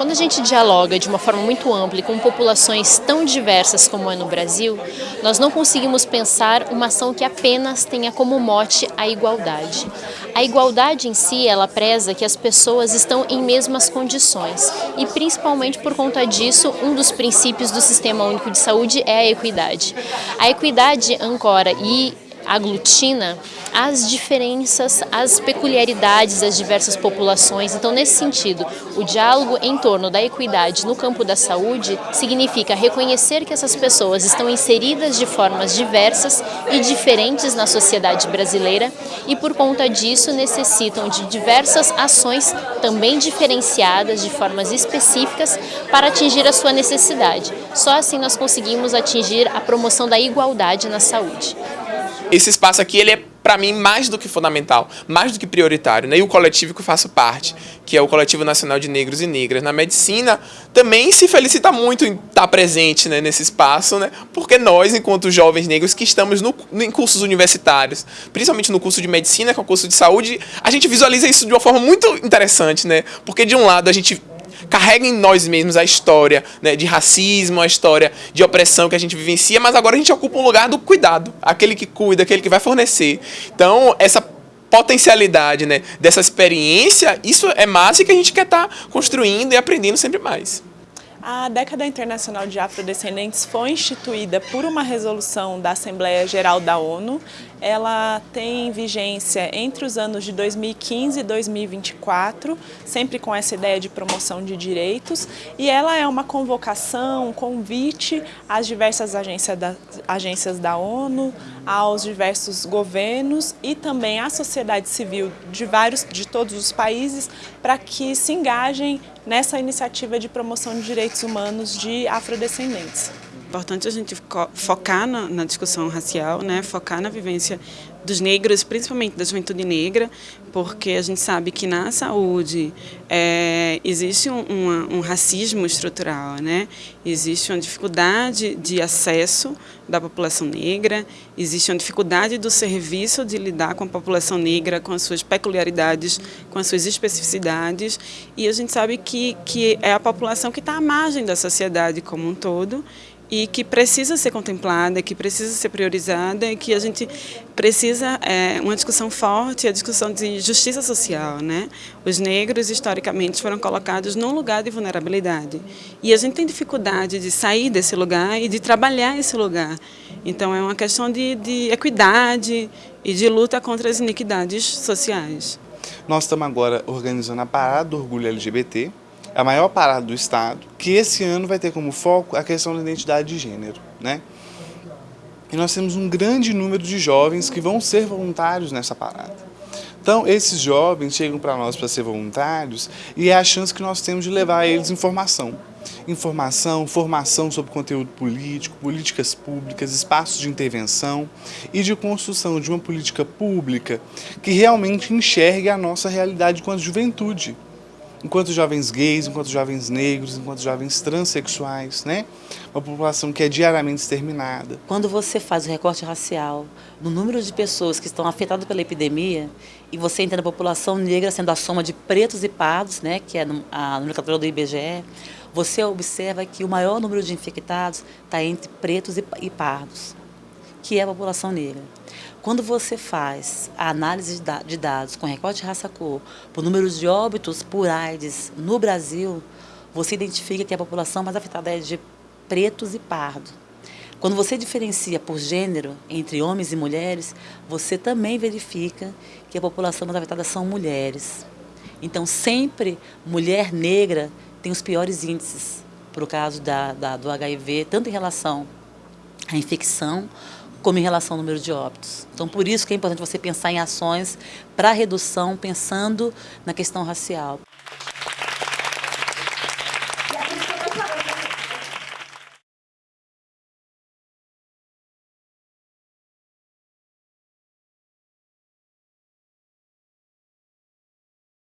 Quando a gente dialoga de uma forma muito ampla com populações tão diversas como é no Brasil, nós não conseguimos pensar uma ação que apenas tenha como mote a igualdade. A igualdade em si, ela preza que as pessoas estão em mesmas condições e principalmente por conta disso, um dos princípios do Sistema Único de Saúde é a equidade. A equidade ancora e aglutina as diferenças, as peculiaridades das diversas populações. Então, nesse sentido, o diálogo em torno da equidade no campo da saúde significa reconhecer que essas pessoas estão inseridas de formas diversas e diferentes na sociedade brasileira e, por conta disso, necessitam de diversas ações também diferenciadas, de formas específicas, para atingir a sua necessidade. Só assim nós conseguimos atingir a promoção da igualdade na saúde. Esse espaço aqui, ele é para mim, mais do que fundamental, mais do que prioritário. Né? E o coletivo que eu faço parte, que é o Coletivo Nacional de Negros e Negras na Medicina, também se felicita muito em estar presente né, nesse espaço, né? porque nós, enquanto jovens negros que estamos no, em cursos universitários, principalmente no curso de Medicina, que é o curso de Saúde, a gente visualiza isso de uma forma muito interessante, né? porque de um lado a gente carrega em nós mesmos a história né, de racismo, a história de opressão que a gente vivencia, mas agora a gente ocupa um lugar do cuidado, aquele que cuida, aquele que vai fornecer. Então, essa potencialidade né, dessa experiência, isso é massa que a gente quer estar tá construindo e aprendendo sempre mais. A década internacional de afrodescendentes foi instituída por uma resolução da Assembleia Geral da ONU. Ela tem vigência entre os anos de 2015 e 2024, sempre com essa ideia de promoção de direitos. E ela é uma convocação, um convite às diversas agências da, agências da ONU, aos diversos governos e também à sociedade civil de, vários, de todos os países para que se engajem nessa iniciativa de promoção de direitos humanos de afrodescendentes. Importante a gente focar na, na, discussão racial, né? focar na vivência dos negros, principalmente da juventude negra, porque a gente sabe que na saúde é, existe um, um, um, racismo estrutural, né? existe uma dificuldade de acesso da população negra, existe uma dificuldade do serviço de lidar com a população negra, com as suas peculiaridades, com as suas especificidades, e a gente sabe que, que é a população que está à margem da sociedade como um todo, e que precisa ser contemplada, que precisa ser priorizada e que a gente precisa é, uma discussão forte, a discussão de justiça social, né? Os negros historicamente foram colocados num lugar de vulnerabilidade e a gente tem dificuldade de sair desse lugar e de trabalhar esse lugar. Então é uma questão de, de equidade e de luta contra as iniquidades sociais. Nós estamos agora organizando a Parada do Orgulho LGBT, a maior parada do Estado, que esse ano vai ter como foco a questão da identidade de gênero. Né? E nós temos um grande número de jovens que vão ser voluntários nessa parada. Então, esses jovens chegam para nós para ser voluntários e é a chance que nós temos de levar a eles informação. Informação, formação sobre conteúdo político, políticas públicas, espaços de intervenção e de construção de uma política pública que realmente enxergue a nossa realidade enquanto juventude enquanto jovens gays, enquanto jovens negros, enquanto jovens transexuais, né? Uma população que é diariamente exterminada. Quando você faz o recorte racial no número de pessoas que estão afetadas pela epidemia e você entende a população negra sendo a soma de pretos e pardos, né, que é a nomenclatura do IBGE, você observa que o maior número de infectados está entre pretos e pardos, que é a população negra. Quando você faz a análise de dados com recorte raça-cor por números de óbitos por AIDS no Brasil, você identifica que a população mais afetada é de pretos e pardos. Quando você diferencia por gênero entre homens e mulheres, você também verifica que a população mais afetada são mulheres. Então, sempre mulher negra tem os piores índices para o caso da, da, do HIV, tanto em relação à infecção, como em relação ao número de óbitos. Então, por isso que é importante você pensar em ações para redução, pensando na questão racial.